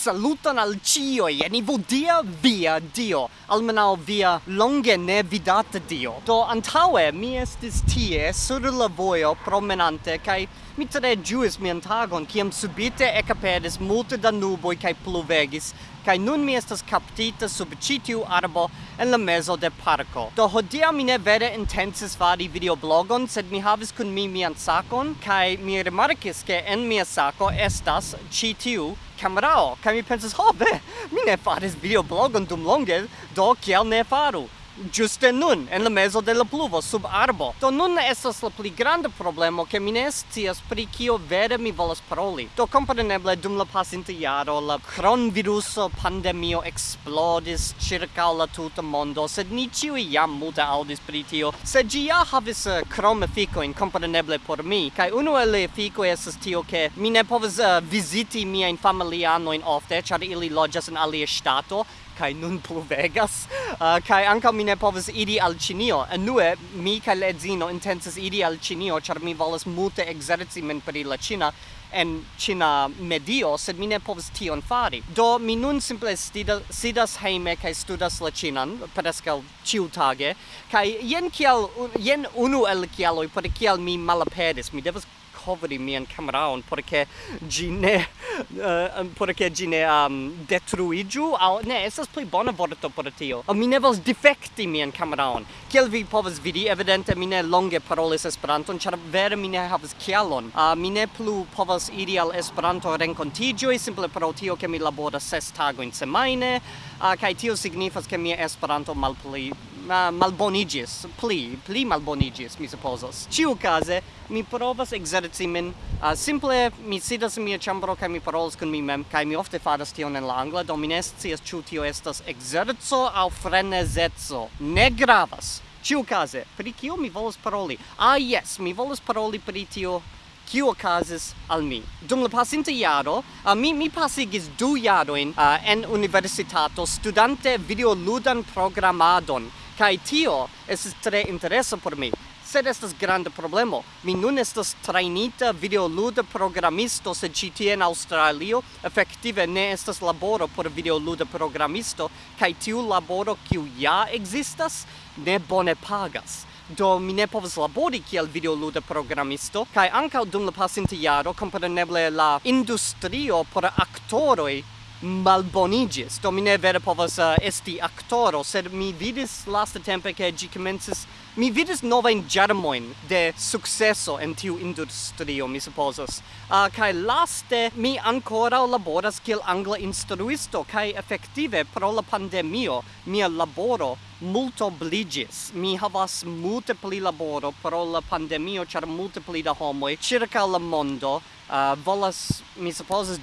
saluton al cioi, e ni dia via dio, almenau via longe ne vidata dio. Do antaue mi estis tie sur la voio promenante, cae mi tre giuis mian tagon, ciam subite ecapedis multe da nuboi cae pluvegis, cae nun mi estas captita sub citiu arbo en la mezo de parco. Do hodia mi ne vere intensis fari videoblogon, sed mi havis kun mi mian sacon, cae mi remarcis che en mia saco estas citiu kamerao kaj mi pensas, oh, ho, be, mi ne faris videoblogon dum longe, do kiel ne faru? giuste nun en la mezo de la pluvo sub arbo. Do nun estas la pli granda problemo ke mi ne scias pri kio vere mi volas paroli. Do kompreneble dum la pasinta jaro la cronviruso pandemio explodis circa la tuta mondo sed ni ĉiuj jam muta audis pri tio. Sed gi ja havis eh, uh, krom efikojn kompreneble por mi kai unu el la estas tio ke mi ne povas uh, eh, visiti miain familianoin ofte char ili loĝas en alia stato, kai nun pluvegas uh, kai anka mi ne povas idi al Cinio nue mi kai ledzino edzino idi al Cinio char mi volas multe exerci men pri la Cina en Cina medio sed mi ne povas tion fari. Do mi nun simple stida, sidas heime kai studas la Cinan preskaŭ ĉiutage kai jen kial jen unu el kialoj por kial mi malaperis. Mi devas malkovri mian cameraon porque che gi ne eh, uh, porque che gi ne um, detruiju au ne esas pli bona vorto por tio. Mi ne vols defecti mian cameraon kiel vi povas vidi evidente mi ne longe parolis esperanton char vere mi ne havas kialon. Uh, mi ne plu povas iri al esperanto renkontiĝoj simple pro tio ke mi laboras ses tagojn semajne. Uh, kaj tio signifas ke mia esperanto malpli uh, malbonigis, pli, pli malbonigis, mi supposas. Ciu case, mi provas exerci min, uh, simple mi sidas in mia chambro cae mi parolas con mi mem, cae mi ofte faras tion en la angla, do mi ne scias ciu tio estas exerzo au frenesezzo. Ne gravas. Ciu case, pri cio mi volas paroli? Ah, yes, mi volas paroli pri tio kiu okazis al mi. Dum la pasinta jaro, uh, mi, mi pasigis du jaroin uh, en universitato studante videoludan programadon Kai tio es tre interesa por mi. Sed estas grande problemo. Mi nun estas trainita video luda programisto se ci tie en australio efektive ne estas laboro por videoluda programisto kai tiu laboro kiu ja existas ne bone pagas do mi ne povas labori kiel videoluda programisto kai ankaŭ dum la pasinta jaro kompreneble la industrio por aktoroj malbonigis, do mi ne vere povas uh, esti actoro, sed mi vidis lasta tempe che gi comences, mi vidis novain germoin de successo en tiu industrio, mi supposas. Uh, eh, kai laste mi ancora laboras kiel angla instruisto, kai effective pro la pandemio mia laboro multo multobligis. Mi havas multe pli laboro pro la pandemio, char multe pli da homoi circa la mondo, uh, volas, mi supposas,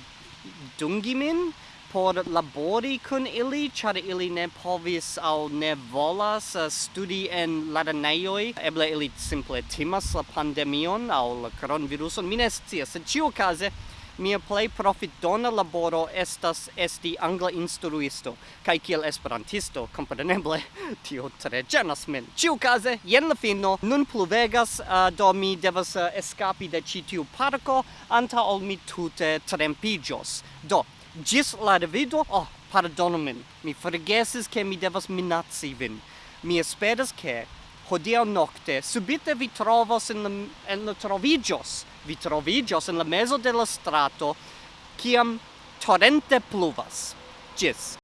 dungi min? por labori kun ili, ĉar ili ne povis aŭ ne volas uh, studi en lernejoj. Eble ili simple timas la pandemion aŭ la kronviruson, mi ne scias, sed mia mia plej profitdona laboro estas esti angla instruisto. Kaj kiel esperantisto kompreneble tio tre ĝenas min. Ĉiukaze jen la fino. Nun pluvegas uh, eh, do mi devas uh, eskapi de ĉi tiu parko antaŭ ol mi tute trempiĝos. Do Gis la divido, oh, pardonu min, mi forgesis che mi devas minaci vin. Mi esperas che hodiaŭ nokte subite vi trovos en la, en la troviĝos, vi troviĝos en la mezo de la strato, kiam torrente pluvas. Gis.